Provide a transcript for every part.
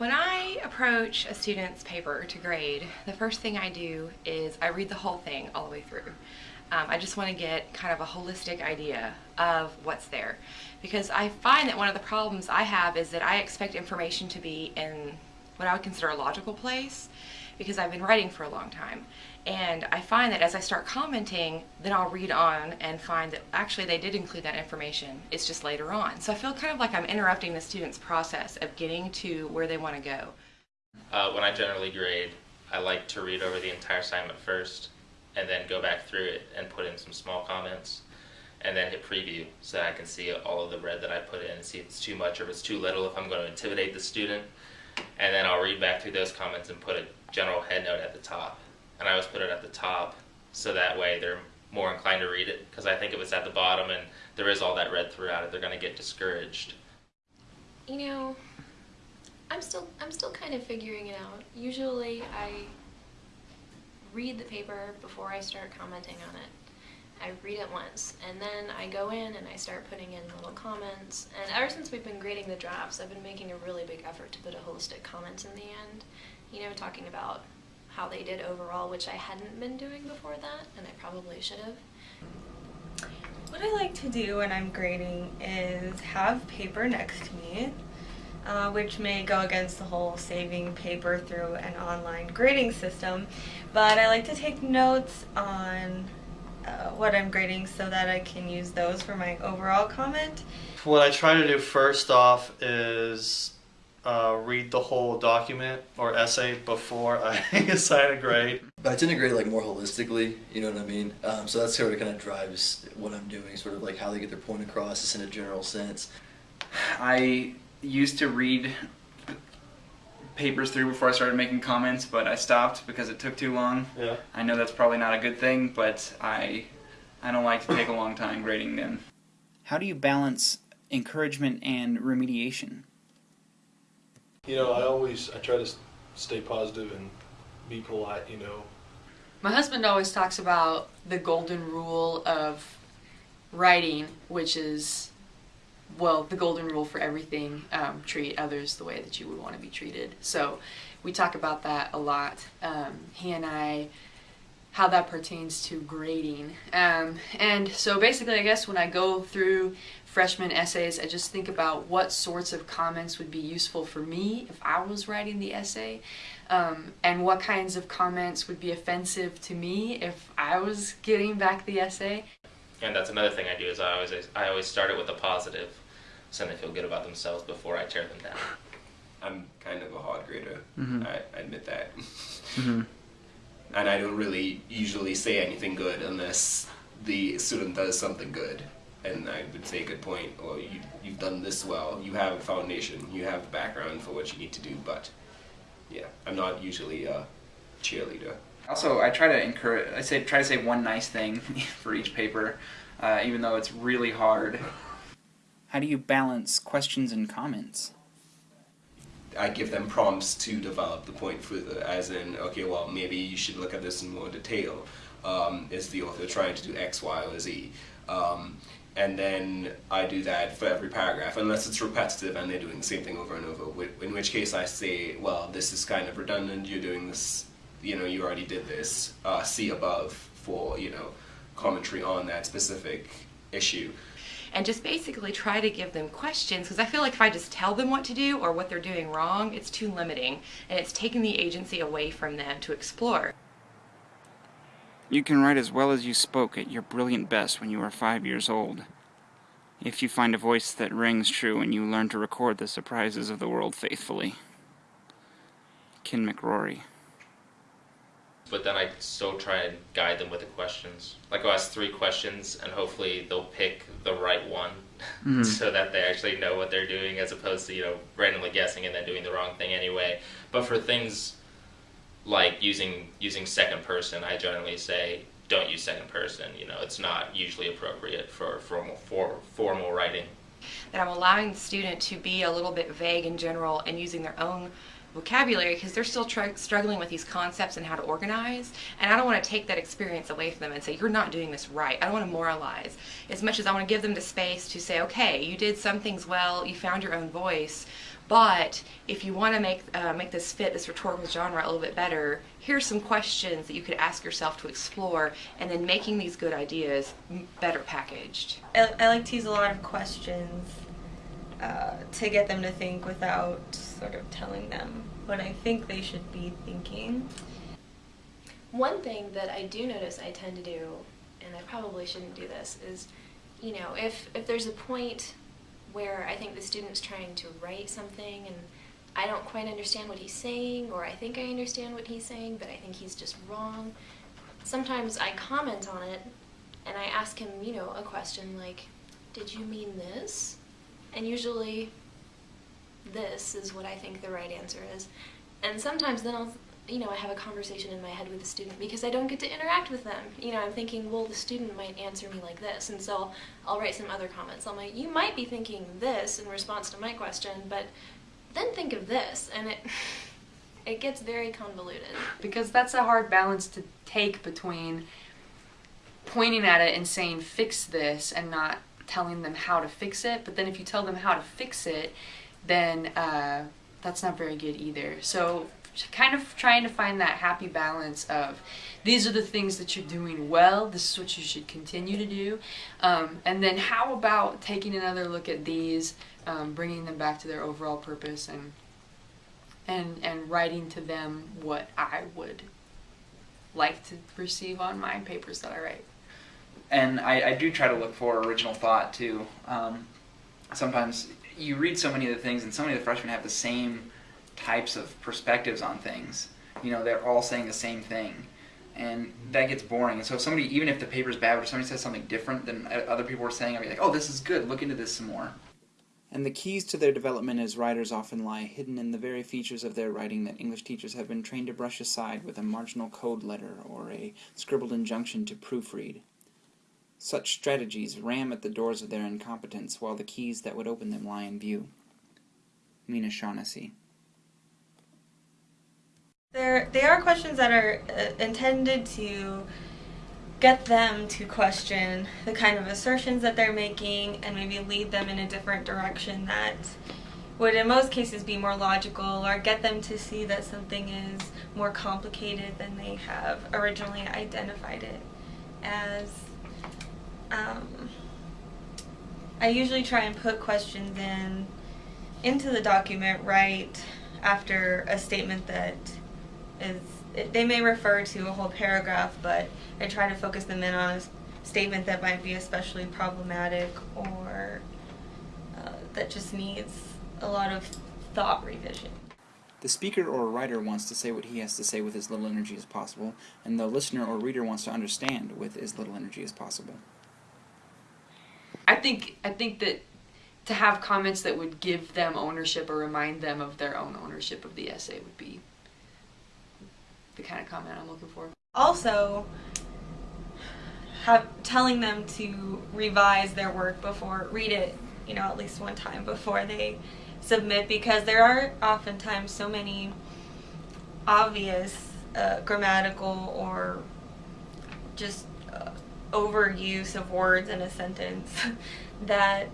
When I approach a student's paper to grade, the first thing I do is I read the whole thing all the way through. Um, I just want to get kind of a holistic idea of what's there. Because I find that one of the problems I have is that I expect information to be in what I would consider a logical place because I've been writing for a long time. And I find that as I start commenting, then I'll read on and find that actually they did include that information. It's just later on. So I feel kind of like I'm interrupting the student's process of getting to where they want to go. Uh, when I generally grade, I like to read over the entire assignment first and then go back through it and put in some small comments and then hit preview so that I can see all of the red that I put in and see if it's too much or if it's too little, if I'm going to intimidate the student. And then I'll read back through those comments and put a general head note at the top. And I always put it at the top so that way they're more inclined to read it because I think if it's at the bottom and there is all that red throughout it, they're going to get discouraged. You know, I'm still I'm still kind of figuring it out. Usually I read the paper before I start commenting on it. I read it once and then I go in and I start putting in little comments. And ever since we've been grading the drafts I've been making a really big effort to put a holistic comment in the end. You know talking about how they did overall which I hadn't been doing before that and I probably should have. What I like to do when I'm grading is have paper next to me uh, which may go against the whole saving paper through an online grading system. But I like to take notes on uh, what I'm grading so that I can use those for my overall comment. What I try to do first off is uh, read the whole document or essay before I assign a grade. But I tend to grade like more holistically, you know what I mean? Um, so that's sort of kind of drives what I'm doing, sort of like how they get their point across, just in a general sense. I used to read papers through before I started making comments, but I stopped because it took too long. Yeah. I know that's probably not a good thing, but I I don't like to take a long time grading them. How do you balance encouragement and remediation? You know, I always I try to stay positive and be polite, you know. My husband always talks about the golden rule of writing, which is well, the golden rule for everything, um, treat others the way that you would want to be treated. So we talk about that a lot. Um, he and I, how that pertains to grading. Um, and so basically, I guess when I go through freshman essays, I just think about what sorts of comments would be useful for me if I was writing the essay. Um, and what kinds of comments would be offensive to me if I was getting back the essay. And that's another thing I do is I always I always start it with a positive, so they feel good about themselves before I tear them down. I'm kind of a hard grader. Mhm. I, I admit that. Mhm. And I don't really usually say anything good unless the student does something good. And I would say, good point, or you, you've done this well, you have a foundation, you have a background for what you need to do, but yeah, I'm not usually a cheerleader. Also, I try to encourage. I say try to say one nice thing for each paper, uh, even though it's really hard. How do you balance questions and comments? I give them prompts to develop the point further, as in, okay, well, maybe you should look at this in more detail. Um, is the author trying to do X, Y, or Z? Um, and then I do that for every paragraph, unless it's repetitive and they're doing the same thing over and over, in which case I say, well, this is kind of redundant, you're doing this, you know, you already did this, uh, see above for, you know, commentary on that specific issue. And just basically try to give them questions because I feel like if I just tell them what to do or what they're doing wrong, it's too limiting and it's taking the agency away from them to explore. You can write as well as you spoke at your brilliant best when you were five years old. If you find a voice that rings true and you learn to record the surprises of the world faithfully. Ken Macrorie. But then I still try and guide them with the questions. Like I'll ask three questions and hopefully they'll pick the right one Mhm. so that they actually know what they're doing as opposed to, you know, randomly guessing and then doing the wrong thing anyway. But for things like using using second person, I generally say don't use second person. You know, it's not usually appropriate for formal for formal writing. That I'm allowing the student to be a little bit vague in general and using their own vocabulary because they're still struggling with these concepts and how to organize. And I don't want to take that experience away from them and say, you're not doing this right. I don't want to moralize as much as I want to give them the space to say, okay, you did some things well, you found your own voice. But if you want to make uh, make this fit this rhetorical genre a little bit better, here's some questions that you could ask yourself to explore, and then making these good ideas better packaged. I, I like to use a lot of questions uh, to get them to think without sort of telling them what I think they should be thinking. One thing that I do notice I tend to do, and I probably shouldn't do this, is, you know, if, if there's a point where I think the student's trying to write something and I don't quite understand what he's saying, or I think I understand what he's saying, but I think he's just wrong, sometimes I comment on it and I ask him, you know, a question like, Did you mean this? And usually, this is what I think the right answer is. And sometimes then I'll, you know, I have a conversation in my head with the student because I don't get to interact with them. You know, I'm thinking, well, the student might answer me like this, and so I'll, I'll write some other comments. I'm like, you might be thinking this in response to my question, but then think of this, and it it gets very convoluted. because that's a hard balance to take between pointing at it and saying fix this and not telling them how to fix it but then if you tell them how to fix it then uh, that's not very good either so kind of trying to find that happy balance of these are the things that you're doing well this is what you should continue to do um, and then how about taking another look at these um, bringing them back to their overall purpose and and and writing to them what I would like to receive on my papers that I write. And I, I do try to look for original thought too. Um, sometimes you read so many of the things, and so many of the freshmen have the same types of perspectives on things. You know, they're all saying the same thing, and that gets boring. And so, if somebody, even if the paper's bad, if somebody says something different than other people are saying, I'll be like, "Oh, this is good. Look into this some more." And the keys to their development as writers often lie hidden in the very features of their writing that English teachers have been trained to brush aside with a marginal code letter or a scribbled injunction to proofread. Such strategies ram at the doors of their incompetence while the keys that would open them lie in view. Mina Shaughnessy. There, they are questions that are uh, intended to get them to question the kind of assertions that they're making and maybe lead them in a different direction that would in most cases be more logical or get them to see that something is more complicated than they have originally identified it as. Um, I usually try and put questions in into the document right after a statement that is they may refer to a whole paragraph, but I try to focus them in on a statement that might be especially problematic or uh, that just needs a lot of thought revision. The speaker or writer wants to say what he has to say with as little energy as possible, and the listener or reader wants to understand with as little energy as possible. I think I think that to have comments that would give them ownership or remind them of their own ownership of the essay would be the kind of comment I'm looking for. Also, have telling them to revise their work before read it, you know, at least one time before they submit, because there are oftentimes so many obvious uh, grammatical or just overuse of words in a sentence that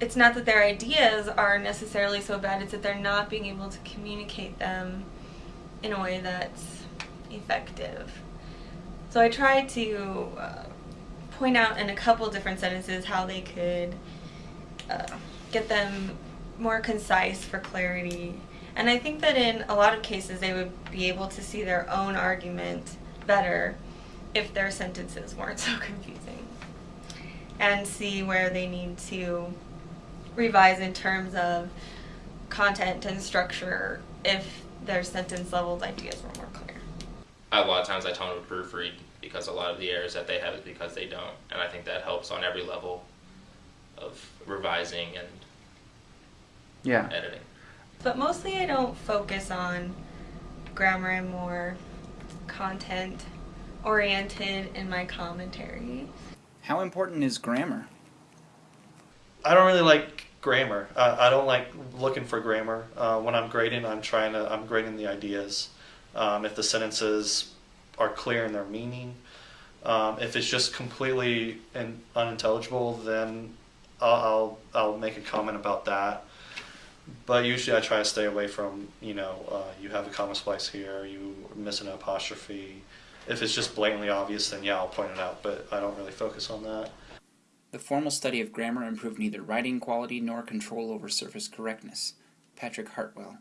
it's not that their ideas are necessarily so bad, it's that they're not being able to communicate them in a way that's effective. So I tried to uh, point out in a couple different sentences how they could uh, get them more concise for clarity. And I think that in a lot of cases they would be able to see their own argument better if their sentences weren't so confusing and see where they need to revise in terms of content and structure if their sentence leveled ideas were more clear. A lot of times I tell them to proofread because a lot of the errors that they have is because they don't, and I think that helps on every level of revising and Yeah. editing. But mostly I don't focus on grammar and more content oriented in my commentary. How important is grammar? I don't really like grammar. I, I don't like looking for grammar. Uh, when I'm grading, I'm trying to I'm grading the ideas. Um, if the sentences are clear in their meaning, um, if it's just completely in, unintelligible, then I'll, I'll I'll make a comment about that. But usually, I try to stay away from you know uh, you have a comma splice here, you miss an apostrophe. If it's just blatantly obvious, then yeah, I'll point it out. But I don't really focus on that. The formal study of grammar improved neither writing quality nor control over surface correctness. Patrick Hartwell.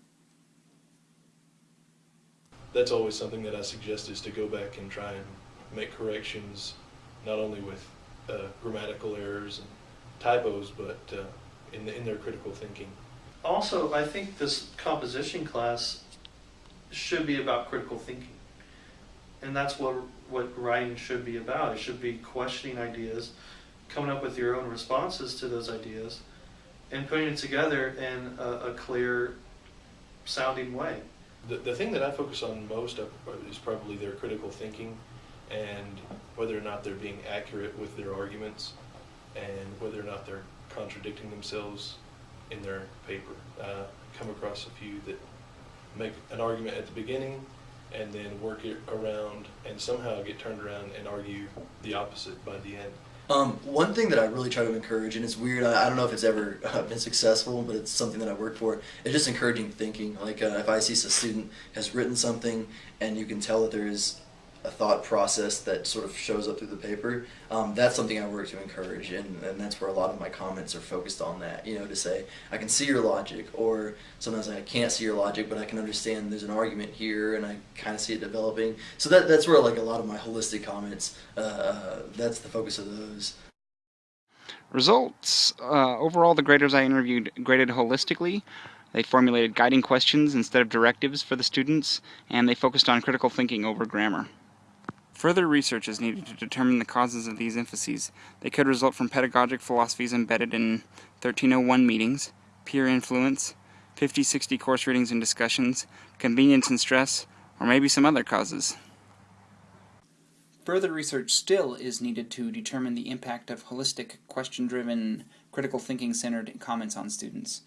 That's always something that I suggest is to go back and try and make corrections, not only with uh, grammatical errors and typos, but uh, in, the, in their critical thinking. Also, I think this composition class should be about critical thinking. And that's what what writing should be about. It should be questioning ideas, coming up with your own responses to those ideas, and putting it together in a, a clear sounding way. The, the thing that I focus on most is probably their critical thinking and whether or not they're being accurate with their arguments and whether or not they're contradicting themselves in their paper. Uh, come across a few that make an argument at the beginning and then work it around and somehow get turned around and argue the opposite by the end. Um, one thing that I really try to encourage, and it's weird, I, I don't know if it's ever uh, been successful, but it's something that I work for, is just encouraging thinking. Like uh, if I see a student has written something and you can tell that there is a thought process that sort of shows up through the paper. Um, that's something I work to encourage, and, and that's where a lot of my comments are focused on that. You know, to say I can see your logic, or sometimes I can't see your logic, but I can understand there's an argument here, and I kind of see it developing. So that that's where like a lot of my holistic comments. Uh, that's the focus of those. Results. Uh, overall, the graders I interviewed graded holistically. They formulated guiding questions instead of directives for the students, and they focused on critical thinking over grammar. Further research is needed to determine the causes of these emphases. They could result from pedagogic philosophies embedded in 1301 meetings, peer influence, 50-60 course readings and discussions, convenience and stress, or maybe some other causes. Further research still is needed to determine the impact of holistic, question-driven, critical thinking-centered comments on students.